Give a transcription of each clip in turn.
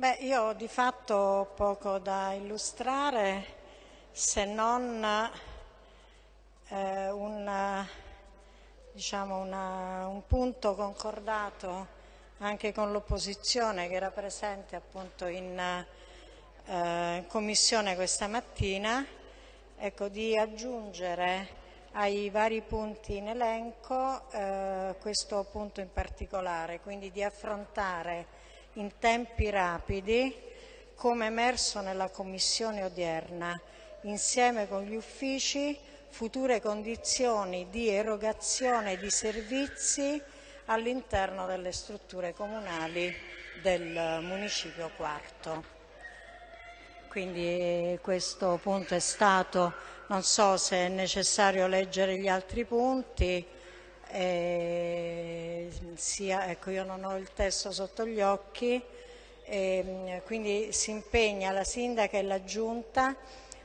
Beh, io ho di fatto poco da illustrare se non eh, un, diciamo una, un, punto concordato anche con l'opposizione che era presente appunto in, eh, commissione questa mattina, ecco, di aggiungere ai vari punti in elenco eh, questo punto in particolare, quindi di affrontare in tempi rapidi, come emerso nella commissione odierna, insieme con gli uffici, future condizioni di erogazione di servizi all'interno delle strutture comunali del municipio quarto. Quindi questo punto è stato, non so se è necessario leggere gli altri punti, eh, sia, ecco io non ho il testo sotto gli occhi, eh, quindi si impegna la Sindaca e la Giunta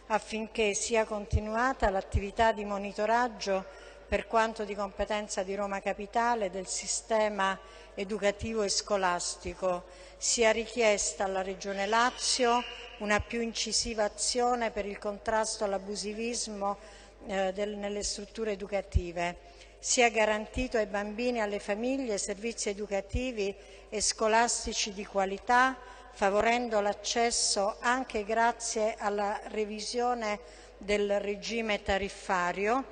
affinché sia continuata l'attività di monitoraggio per quanto di competenza di Roma Capitale del sistema educativo e scolastico, sia richiesta alla Regione Lazio una più incisiva azione per il contrasto all'abusivismo eh, nelle strutture educative sia garantito ai bambini e alle famiglie servizi educativi e scolastici di qualità, favorendo l'accesso anche grazie alla revisione del regime tariffario,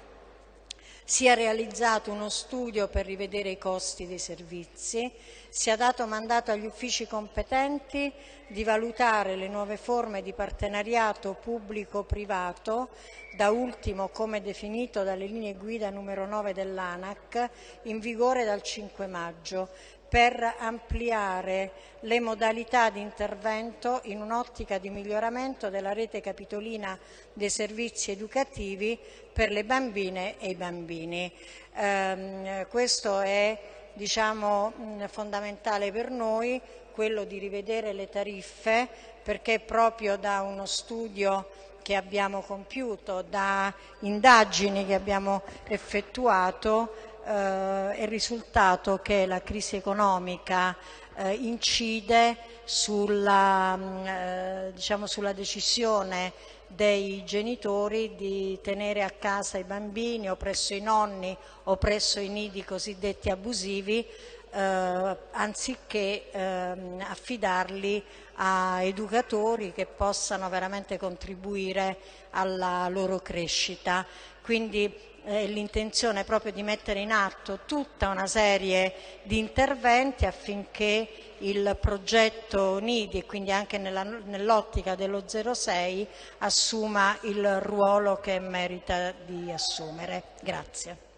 sia realizzato uno studio per rivedere i costi dei servizi, sia dato mandato agli uffici competenti di valutare le nuove forme di partenariato pubblico-privato, da ultimo come definito dalle linee guida numero 9 dell'ANAC, in vigore dal 5 maggio, per ampliare le modalità di intervento in un'ottica di miglioramento della rete capitolina dei servizi educativi per le bambine e i bambini. Eh, questo è diciamo, fondamentale per noi, quello di rivedere le tariffe, perché proprio da uno studio che abbiamo compiuto, da indagini che abbiamo effettuato, eh, è risultato che la crisi economica eh, incide sulla, mm, eh, diciamo, sulla decisione dei genitori di tenere a casa i bambini o presso i nonni o presso i nidi cosiddetti abusivi eh, anziché ehm, affidarli a educatori che possano veramente contribuire alla loro crescita. Quindi eh, l'intenzione proprio di mettere in atto tutta una serie di interventi affinché il progetto NIDI e quindi anche nell'ottica dello 06 assuma il ruolo che merita di assumere. Grazie.